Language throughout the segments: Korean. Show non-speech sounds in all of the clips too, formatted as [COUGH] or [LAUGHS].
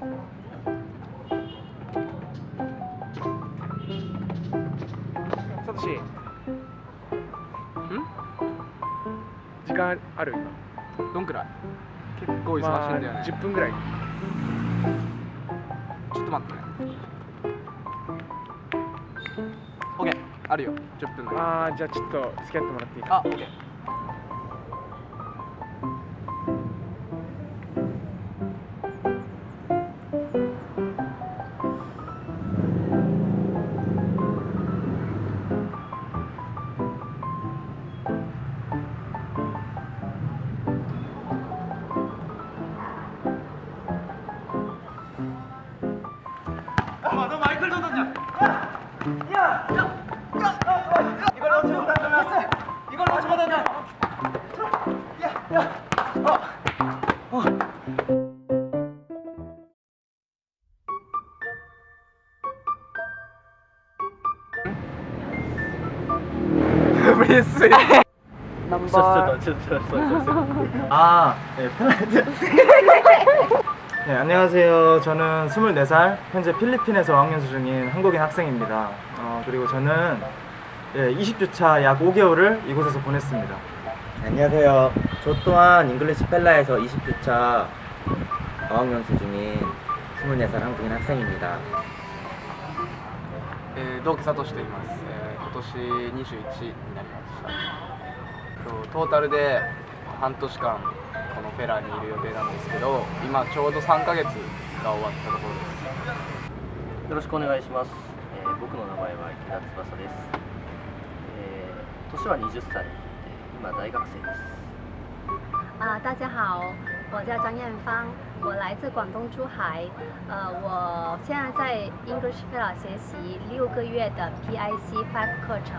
サトシ。ん？時間ある？どんくらい？結構忙しいんだよね、まあ、10分ぐらい。ちょっと待ってね。OK あるよ。10分ぐらい。ああじゃあちょっと付き合ってもらっていいかあ OK 브레스 넘버 아, 네, 핀란드. 네, 안녕하세요. 저는 24살, 현재 필리핀에서 어학연수 중인 한국인 학생입니다. 어, 그리고 저는 예, 20주차 약 5개월을 이곳에서 보냈습니다. 안녕하세요. 저 또한 잉글리시 펠라에서 20주차 어학연수 중인 24살 한국인 학생입니다. えー同期サトシと言います、えー 今年21になりました。とトータルで半年間このフェラーにいる予定なんですけど今ちょうど3ヶ月が終わったところです。よろしくお願いします、えー僕の名前は池田翼です、えー年は20歳で今大学生です。啊，大家好，我叫张艳芳，我来自广东珠海。呃，我现在在 English f e l l 学习六个月的 PIC Five 课程。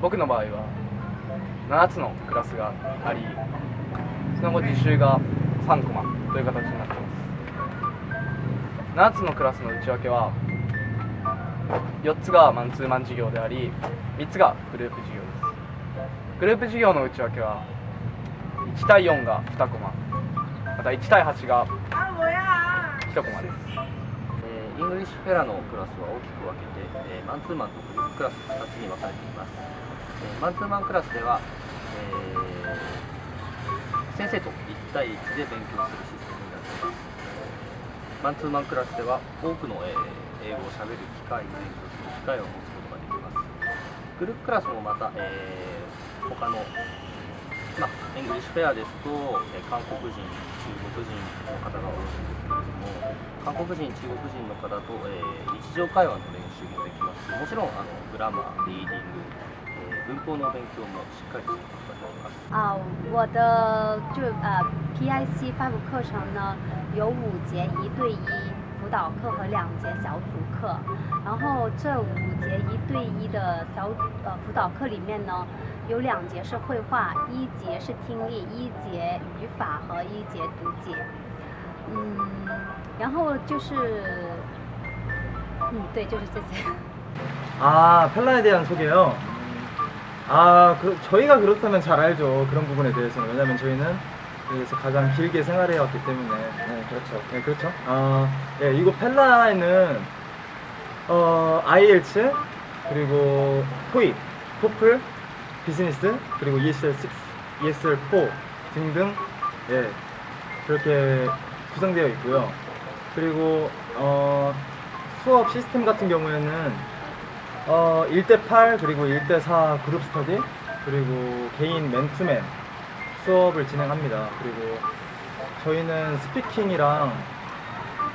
僕の場合は7つのクラスがありその後実習が3コマという形になっています7つのクラスの内訳は4つがマンツーマン授業であり3つがグループ授業ですグループ授業の内訳は1対4が2コマ。また1対8が1コマです。えイングリッシュフェラのクラスは大きく分けて、えーマンツーマンとグループクラス2つに分かれています、えーマンツーマンクラスでは、え先生と1対1で勉強するシステムになっています。マンツーマンクラスでは多くの、え英語をしゃべる機会勉強する機会を持つことができます。グループクラスもまた、えー他のまあ、イングリッシュフェアですと、えー韓国人、中国人の方が多いんですけれども、韓国人、中国人の方と、えー日常会話の練習もできますし、もちろんあのグラマー、リーディング、えー文法の勉強もしっかりすることができます。啊，我的就呃 PIC Five 课程呢有五节一对一导课和两节小组课，然后这五节一对一的小呃辅导课里面呢，有两节是绘画，一节是听力，一节语法和一节读解。嗯，然后就是，嗯，对，就是这些。 [LAUGHS] 아, 펠라에 대한 소개요. 아, 그, 저희가 그렇다면 잘 알죠. 그런 부분에 대해서는. 왜냐면 저희는 여기서 가장 길게 생활해 왔기 때문에. 네, 그렇죠. 네, 그렇죠. 어, 네, 이곳 펠라에는, 어, IELTS, 그리고 토익, 토플, 비즈니스, 그리고 ESL6, ESL4 등등, 예, 그렇게 구성되어 있고요. 그리고, 어, 수업 시스템 같은 경우에는 어, 1대8 그리고 1대4 그룹 스터디 그리고 개인 맨투맨 수업을 진행합니다. 그리고 저희는 speaking이랑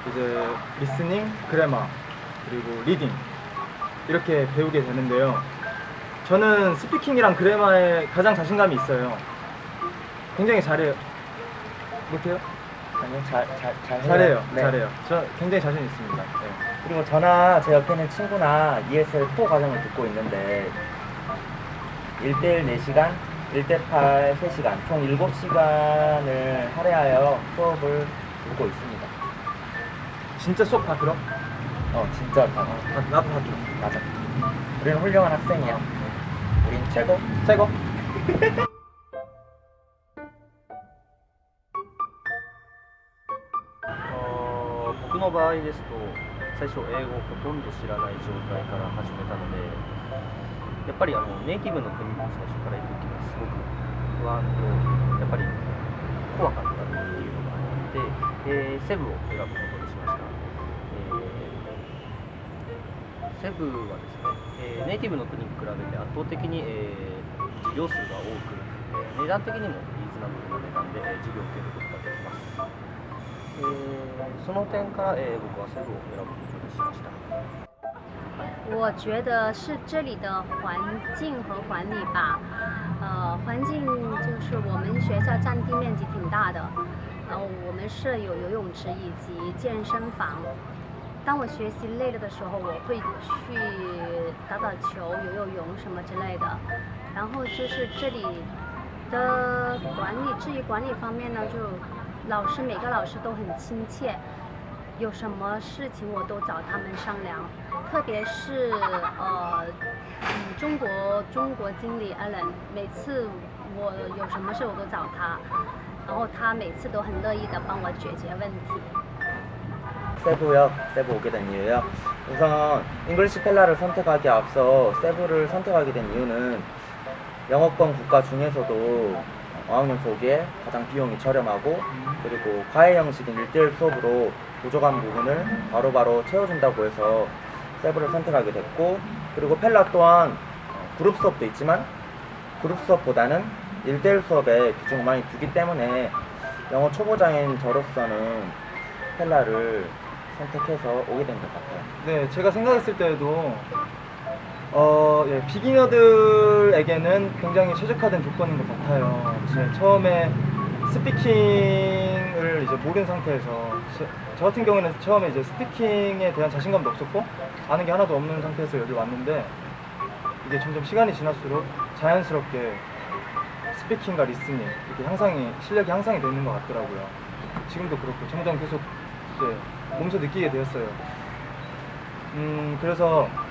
이제 listening, grammar 그리고 reading 이렇게 배우게 되는데요. 저는 speaking이랑 grammar에 가장 자신감이 있어요. 굉장히 잘해요. 못해요? 아니요, 잘, 잘, 잘 잘해요. 네. 잘해요. 저 굉장히 자신 있습니다. 네. 그리고 저나 제 옆에 있는 친구나 ESL4 과정을 듣고 있는데 1대1 4시간, 1대 8 3시간. 총 7시간을 할애하여 수업을 듣고 있습니다. 진짜 수업 다 들어? 어 진짜 다 나, 나도 다 들어. 맞아. 우리는 훌륭한 학생이야. 우린 최고. 최고. 어僕の場合ですと最初英語ほとんど知らない状態から始めたので やっぱりあのネイティブの国に最初から行く時はすごく不安とやっぱり怖かったっていうのがあって、えセブを選ぶことにしました、えーセブはですね、えーネイティブの国に比べて圧倒的に、えー事業数が多く、えー値段的にもリーズナブルな値段で、え事業を受けることができます、えーその点から、えー僕はセブを選ぶことにしました。我觉得是这里的环境和管理吧，呃，环境就是我们学校占地面积挺大的，然后我们是有游泳池以及健身房。当我学习累了的时候，我会去打打球、游游泳什么之类的。然后就是这里的管理，至于管理方面呢，就老师每个老师都很亲切，有什么事情我都找他们商量。特别是呃，嗯，中国中国经理 Allen，每次我有什么事我都找他，然后他每次都很乐意的帮我解决问题。 세부요. 세부 오게 된 이유요. 우선 잉글리시 펠라를 선택하기 앞서 세부를 선택하게 된 이유는 영어권 국가 중에서도 어학연 수업에 가장 비용이 저렴하고 그리고 과외 형식인 1대1 수업으로 부족한 부분을 바로바로 채워준다고 해서 세부를 선택하게 됐고 그리고 펠라 또한 그룹 수업도 있지만 그룹 수업보다는 1대1 수업에 비중을 많이 두기 때문에 영어 초보자인 저로서는 펠라를 선택해서 오게 된 것 같아요. 네, 제가 생각했을 때에도 어, 예, beginner들에게는 굉장히 최적화된 조건인 것 같아요. 제 처음에 speaking을 이제 모르는 상태에서 제- 저 같은 경우는 처음에 이제 speaking에 대한 자신감도 없었고 아는 게 하나도 없는 상태에서 여기 왔는데 이게 점점 시간이 지날수록 자연스럽게 speaking과 listening 이렇게 향상이 실력이 향상이 되는 것 같더라고요. 지금도 그렇고 점점 계속 이제 몸소 느끼게 되었어요. 음 그래서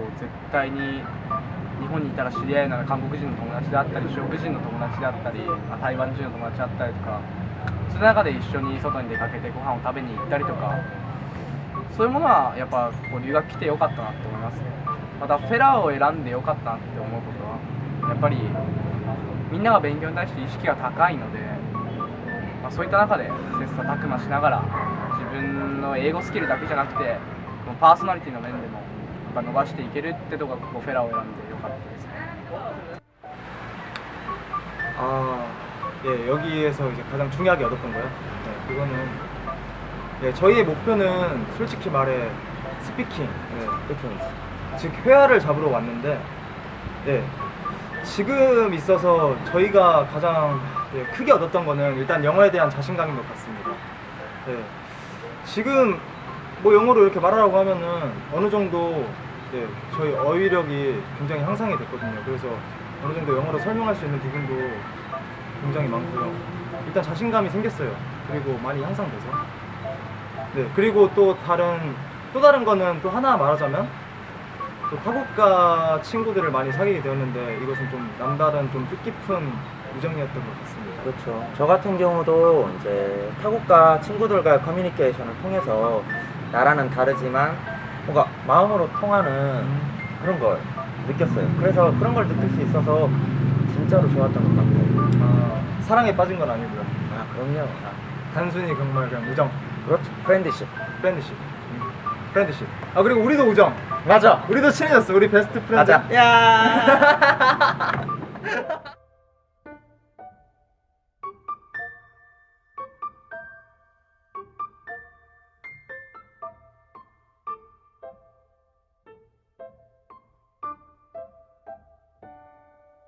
こう絶対に日本にいたら知り合いような韓国人の友達であったり中国人の友達であったり、台湾人の友達であったりとかその中で一緒に外に出かけてご飯を食べに行ったりとかそういうものはやっぱこう留学来てよかったなって思いますまたフェラーを選んでよかったなって思うことはやっぱりみんなが勉強に対して意識が高いので、まあ、そういった中で切磋琢磨しながら自分の英語スキルだけじゃなくてパーソナリティの面でも ぱ伸ばしていけるってとこがここフェラーを選んでよかったですね 아, 예, 여기에서 이제 가장 중요하게 얻었던 거요. 네, 그거는 예, 저희의 목표는 솔직히 말해 스피킹, 예, 스피킹. 즉 회화를 잡으러 왔는데, 예, 지금 있어서 저희가 가장 예, 크게 얻었던 거는 일단 영어에 대한 자신감인 것 같습니다. 예, 지금 뭐 영어로 이렇게 말하라고 하면은 어느 정도 예, 저희 어휘력이 굉장히 향상이 됐거든요. 그래서 어느 정도 영어로 설명할 수 있는 부분도 굉장히 많고요. 일단 자신감이 생겼어요. 그리고 많이 향상돼서. 네, 그리고 또 다른 또 다른 거는 또 하나 말하자면 또 타국가 친구들을 많이 사귀게 되었는데 이것은 좀 남다른 좀 뜻깊은 우정이었던 것 같습니다. 그렇죠. 저 같은 경우도 이제 타국가 친구들과 커뮤니케이션을 통해서 나라는 다르지만 뭔가 마음으로 통하는 그런 걸 느꼈어요. 그래서 그런 걸 느낄 수 있어서 진짜로 좋았던 것 같아요. 아, 사랑에 빠진 건 아니고요. 아, 그럼요. 아, 단순히 정말 그냥 우정, 그렇죠. Friendship. Friendship. Friendship. 아 그리고 우리도 우정. 맞아. 우리도 친해졌어. 우리 best friend. 맞아. 야. [LAUGHS]